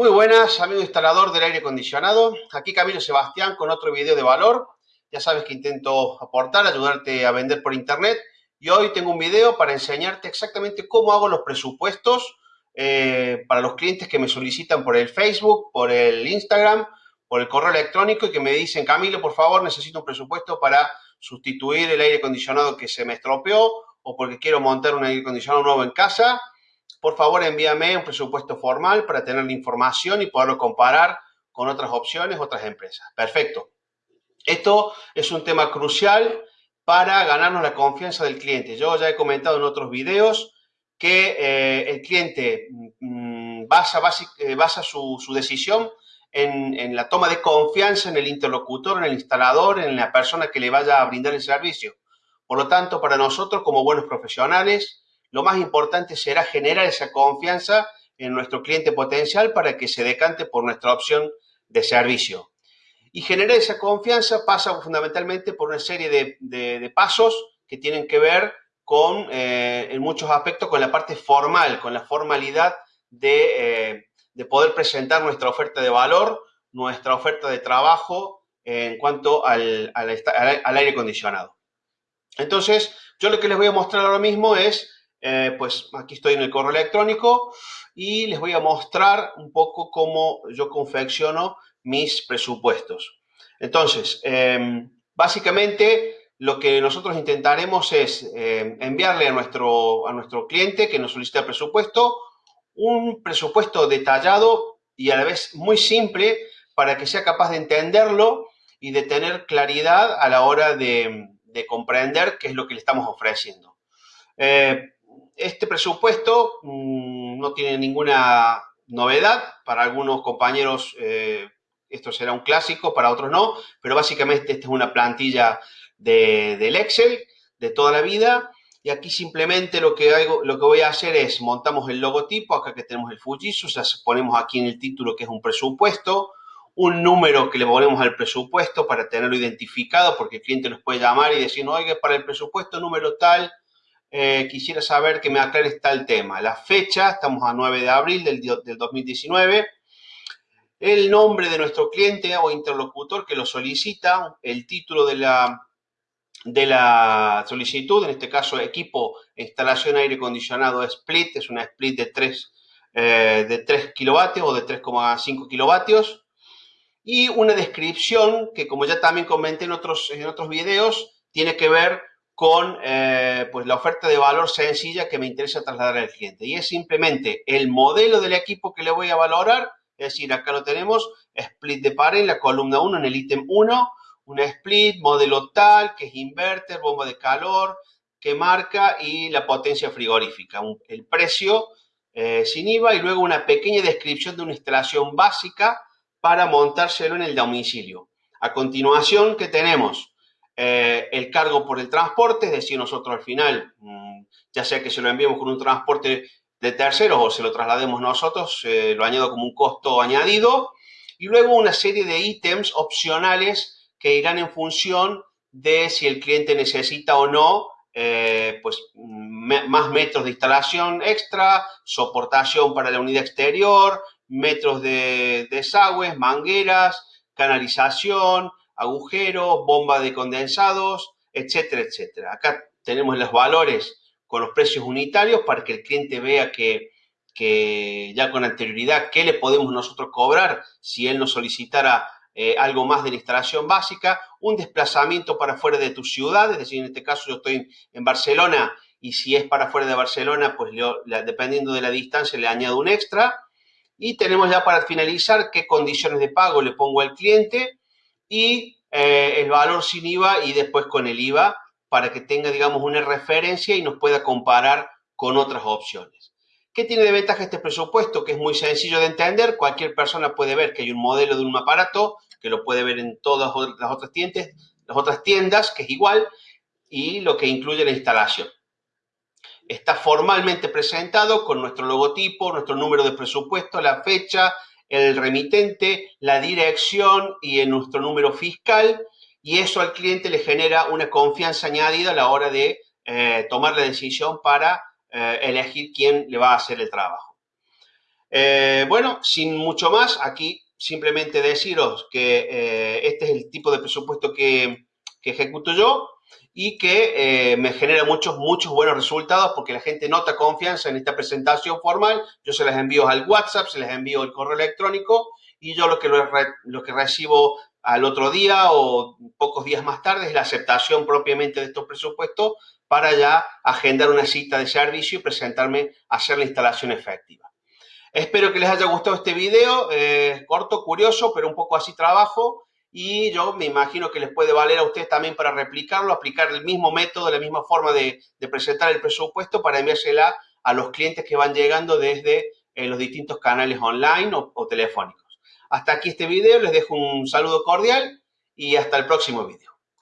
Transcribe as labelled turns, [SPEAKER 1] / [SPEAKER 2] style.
[SPEAKER 1] Muy buenas, amigo instalador del aire acondicionado. Aquí Camilo Sebastián con otro video de valor. Ya sabes que intento aportar, ayudarte a vender por internet. Y hoy tengo un video para enseñarte exactamente cómo hago los presupuestos eh, para los clientes que me solicitan por el Facebook, por el Instagram, por el correo electrónico y que me dicen, Camilo, por favor, necesito un presupuesto para sustituir el aire acondicionado que se me estropeó o porque quiero montar un aire acondicionado nuevo en casa por favor envíame un presupuesto formal para tener la información y poderlo comparar con otras opciones, otras empresas. Perfecto. Esto es un tema crucial para ganarnos la confianza del cliente. Yo ya he comentado en otros videos que eh, el cliente mm, basa, eh, basa su, decisión en, en, la toma de confianza en el interlocutor, en el instalador, en la persona que le vaya a brindar el servicio. Por lo tanto, para nosotros como buenos profesionales, lo más importante será generar esa confianza en nuestro cliente potencial para que se decante por nuestra opción de servicio. Y generar esa confianza pasa fundamentalmente por una serie de, pasos que tienen que ver con, eh, en muchos aspectos, con la parte formal, con la formalidad de, eh, poder presentar nuestra oferta de valor, nuestra oferta de trabajo en cuanto al, al aire acondicionado. Entonces, yo lo que les voy a mostrar ahora mismo es eh, pues aquí estoy en el correo electrónico y les voy a mostrar un poco cómo yo confecciono mis presupuestos. Entonces, em, básicamente lo que nosotros intentaremos es em, enviarle a nuestro, a nuestro cliente que nos solicita el presupuesto un presupuesto detallado y a la vez muy simple para que sea capaz de entenderlo y de tener claridad a la hora de, comprender qué es lo que le estamos ofreciendo. Eh, este presupuesto mm, no tiene ninguna novedad. Para algunos compañeros eh, esto será un clásico, para otros no, pero básicamente esta es una plantilla del Excel de toda la vida. Y aquí simplemente lo que, hago, lo que voy a hacer es montamos el logotipo, acá que tenemos el Fujitsu, o ponemos aquí en el título que es un presupuesto, un número que le ponemos al presupuesto para tenerlo identificado, porque el cliente nos puede llamar y decir, no, oiga, para el presupuesto número tal, eh, quisiera saber que me aclares tal tema. La fecha, estamos a 9 de abril del, del 2019. El nombre de nuestro cliente o interlocutor que lo solicita, el título de la, de la solicitud, en este caso equipo instalación aire acondicionado split, es una split de 3, eh, de 3 kilovatios o de 3,5 kilovatios. Y una descripción que como ya también comenté en otros, en otros videos, tiene que ver con eh, pues la oferta de valor sencilla que me interesa trasladar al cliente. Y es simplemente el modelo del equipo que le voy a valorar, es decir, acá lo tenemos, split de par en la columna 1, en el ítem 1, un split, modelo tal, que es inverter, bomba de calor, que marca y la potencia frigorífica, el precio eh, sin IVA y luego una pequeña descripción de una instalación básica para montárselo en el domicilio. A continuación, ¿qué tenemos? Eh, el cargo por el transporte, es decir, nosotros al final, mm, ya sea que se lo enviemos con un transporte de terceros o se lo traslademos nosotros, eh, lo añado como un costo añadido. Y luego una serie de ítems opcionales que irán en función de si el cliente necesita o no eh, pues, más metros de instalación extra, soportación para la unidad exterior, metros de desagües, mangueras, canalización, agujeros, bomba de condensados, etcétera, etcétera. Acá tenemos los valores con los precios unitarios para que el cliente vea que, ya con anterioridad qué le podemos nosotros cobrar si él nos solicitara eh, algo más de la instalación básica, un desplazamiento para fuera de tu ciudad, es decir, en este caso yo estoy en Barcelona y si es para fuera de Barcelona, pues dependiendo de la distancia le añado un extra. Y tenemos ya para finalizar qué condiciones de pago le pongo al cliente y eh, el valor sin IVA y después con el IVA para que tenga, digamos, una referencia y nos pueda comparar con otras opciones. ¿Qué tiene de ventaja este presupuesto? Que es muy sencillo de entender. Cualquier persona puede ver que hay un modelo de un aparato, que lo puede ver en todas las otras tiendas, las otras tiendas, que es igual, y lo que incluye la instalación. Está formalmente presentado con nuestro logotipo, nuestro número de presupuesto, la fecha, el remitente, la dirección y en nuestro número fiscal y eso al cliente le genera una confianza añadida a la hora de eh, tomar la decisión para eh, elegir quién le va a hacer el trabajo. Eh, bueno, sin mucho más, aquí simplemente deciros que este es el tipo de presupuesto que, ejecuto yo y que eh, me genera muchos, muchos buenos resultados porque la gente nota confianza en esta presentación formal. Yo se las envío al WhatsApp, se les envío el correo electrónico y yo lo que, lo que recibo al otro día o pocos días más tarde es la aceptación propiamente de estos presupuestos para ya agendar una cita de servicio y presentarme a hacer la instalación efectiva. Espero que les haya gustado este video, eh, corto, curioso, pero un poco así trabajo y yo me imagino que les puede valer a ustedes también para replicarlo, aplicar el mismo método, la misma forma de, presentar el presupuesto para enviársela a los clientes que van llegando desde eh, los distintos canales online o telefónicos. Hasta aquí este video, les dejo un saludo cordial y hasta el próximo video.